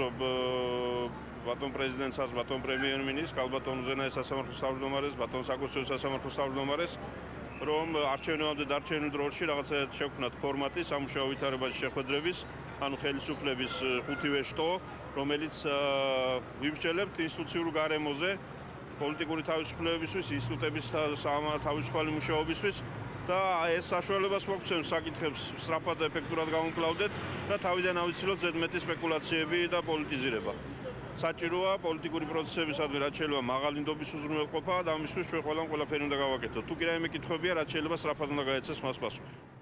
ზობ ბატონ პრეზიდენტსაც, ბატონ პრემიერ-მინისტრს, კალბატონ უზენაეს სასამართლოს თავმჯდომარეს, ბატონ საკონსტიტუციო სასამართლოს თავმჯდომარეს, რომ არჩევნებამდე დარჩენილ დროში რაღაცა შევქმნათ ფორმატი სამუშაო ვითარებაში შეხვედრების, ანუ ხელისუფლების ხუთივე შტო, რომელიც ვიმსჯელებთ ინსტიტუციურ გარემოზე პოლიტიკური თავისუფლებებისთვის, ინსტიტუტების თავისუფალი მუშაობისთვის და ეს საშუალებას მოგცემს საკითხებს სწრაფად ეფექტურად გავუმკლავდეთ და თავიდან ავიცილოთ ზედმეტი სპეკულაციები და პოლიტიზირება. საჭიროა პოლიტიკური პროცესებისადმი რაც შეიძლება მაღალი ნდობის უზრუნველყოფა და ამისთვის ჩვენ ყველამ ყველაფერი უნდა გავაკეთოთ. თუ კი რაიმე კითხვებია, რაც შეიძლება სწრაფად უნდა გაეცეს მას პასუხი.